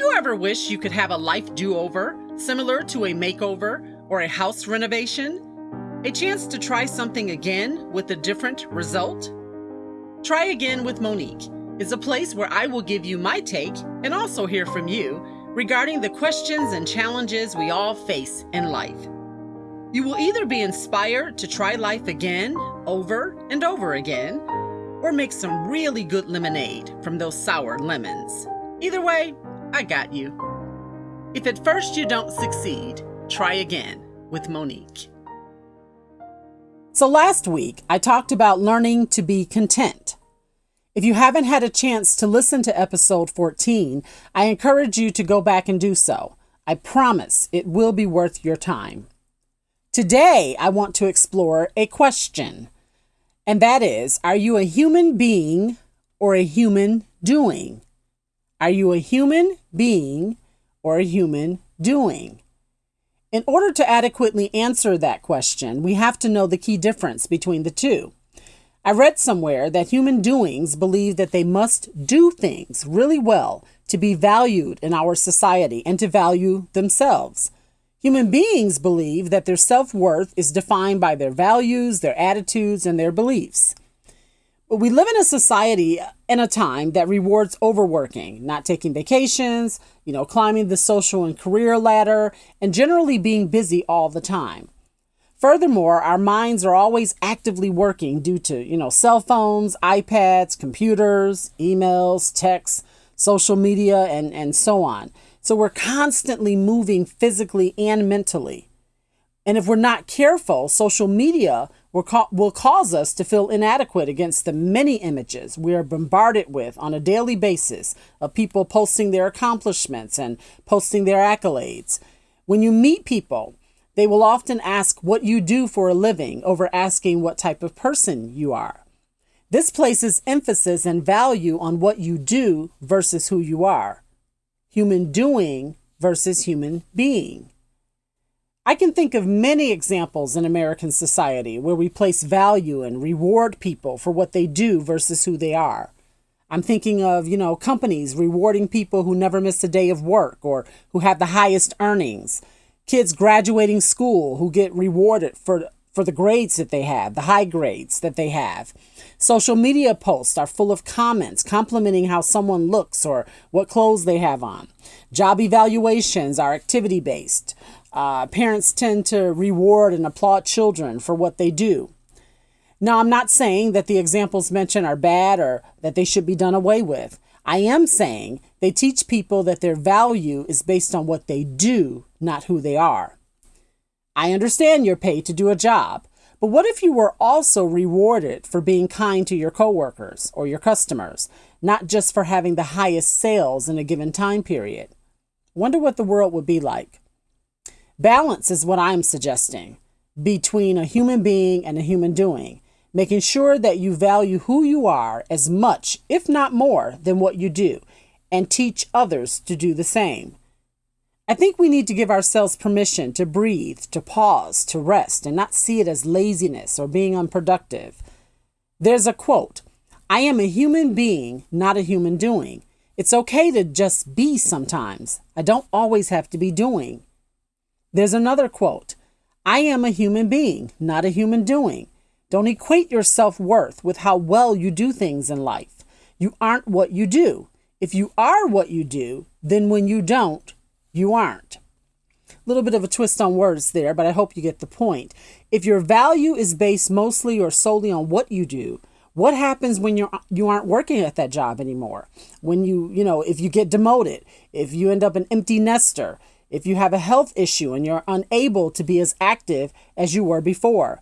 You ever wish you could have a life do over, similar to a makeover or a house renovation? A chance to try something again with a different result? Try Again with Monique is a place where I will give you my take and also hear from you regarding the questions and challenges we all face in life. You will either be inspired to try life again, over and over again, or make some really good lemonade from those sour lemons. Either way, I got you. If at first you don't succeed, try again with Monique. So, last week I talked about learning to be content. If you haven't had a chance to listen to episode 14, I encourage you to go back and do so. I promise it will be worth your time. Today, I want to explore a question, and that is Are you a human being or a human doing? Are you a human being or a human doing? In order to adequately answer that question, we have to know the key difference between the two. I read somewhere that human doings believe that they must do things really well to be valued in our society and to value themselves. Human beings believe that their self worth is defined by their values, their attitudes, and their beliefs. We live in a society in a time that rewards overworking, not taking vacations, you know, climbing the social and career ladder, and generally being busy all the time. Furthermore, our minds are always actively working due to, you know, cell phones, iPads, computers, emails, texts, social media, and, and so on. So we're constantly moving physically and mentally. And if we're not careful, social media will cause us to feel inadequate against the many images we are bombarded with on a daily basis of people posting their accomplishments and posting their accolades. When you meet people, they will often ask what you do for a living over asking what type of person you are. This places emphasis and value on what you do versus who you are. Human doing versus human being. I can think of many examples in American society where we place value and reward people for what they do versus who they are. I'm thinking of, you know, companies rewarding people who never miss a day of work or who have the highest earnings. Kids graduating school who get rewarded for for the grades that they have, the high grades that they have. Social media posts are full of comments complimenting how someone looks or what clothes they have on. Job evaluations are activity based. Uh, parents tend to reward and applaud children for what they do. Now, I'm not saying that the examples mentioned are bad or that they should be done away with. I am saying they teach people that their value is based on what they do, not who they are. I understand you're paid to do a job, but what if you were also rewarded for being kind to your coworkers or your customers, not just for having the highest sales in a given time period? Wonder what the world would be like. Balance is what I'm suggesting between a human being and a human doing, making sure that you value who you are as much, if not more, than what you do, and teach others to do the same. I think we need to give ourselves permission to breathe, to pause, to rest, and not see it as laziness or being unproductive. There's a quote I am a human being, not a human doing. It's okay to just be sometimes. I don't always have to be doing. There's another quote I am a human being, not a human doing. Don't equate your self worth with how well you do things in life. You aren't what you do. If you are what you do, then when you don't, you aren't. A little bit of a twist on words there, but I hope you get the point. If your value is based mostly or solely on what you do, what happens when you're you aren't working at that job anymore? When you, you know, if you get demoted, if you end up an empty nester, if you have a health issue and you're unable to be as active as you were before.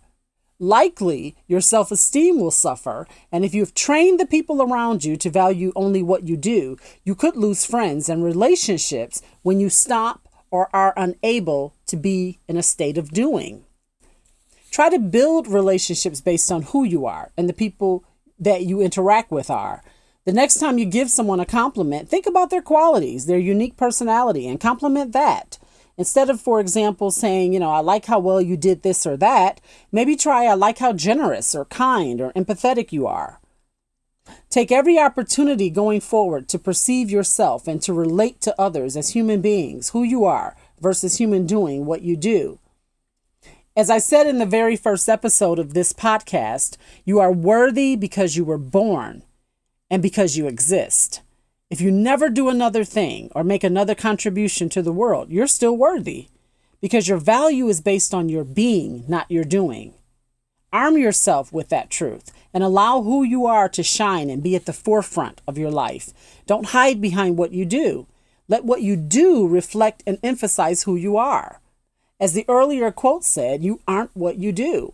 Likely, your self esteem will suffer, and if you've trained the people around you to value only what you do, you could lose friends and relationships when you stop or are unable to be in a state of doing. Try to build relationships based on who you are and the people that you interact with are. The next time you give someone a compliment, think about their qualities, their unique personality, and compliment that. Instead of, for example, saying, you know, I like how well you did this or that, maybe try, I like how generous or kind or empathetic you are. Take every opportunity going forward to perceive yourself and to relate to others as human beings, who you are, versus human doing what you do. As I said in the very first episode of this podcast, you are worthy because you were born and because you exist. If you never do another thing or make another contribution to the world, you're still worthy because your value is based on your being, not your doing. Arm yourself with that truth and allow who you are to shine and be at the forefront of your life. Don't hide behind what you do. Let what you do reflect and emphasize who you are. As the earlier quote said, you aren't what you do.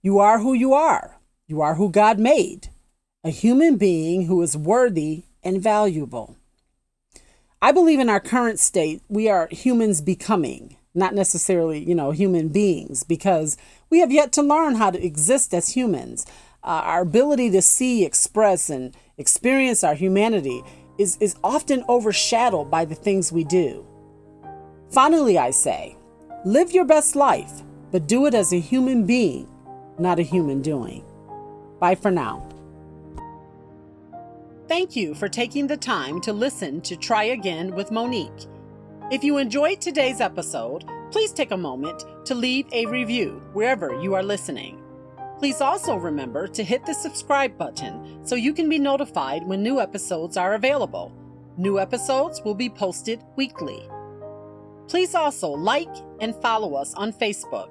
You are who you are. You are who God made, a human being who is worthy and valuable. I believe in our current state, we are humans becoming, not necessarily, you know, human beings, because we have yet to learn how to exist as humans. Uh, our ability to see, express, and experience our humanity is, is often overshadowed by the things we do. Finally, I say, live your best life, but do it as a human being, not a human doing. Bye for now. Thank you for taking the time to listen to Try Again with Monique. If you enjoyed today's episode, please take a moment to leave a review wherever you are listening. Please also remember to hit the subscribe button so you can be notified when new episodes are available. New episodes will be posted weekly. Please also like and follow us on Facebook.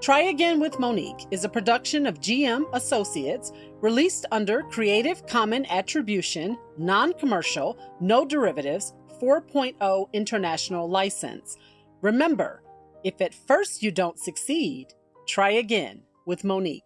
Try Again with Monique is a production of GM Associates released under Creative Common Attribution, Non Commercial, No Derivatives 4.0 International License. Remember, if at first you don't succeed, try again with Monique.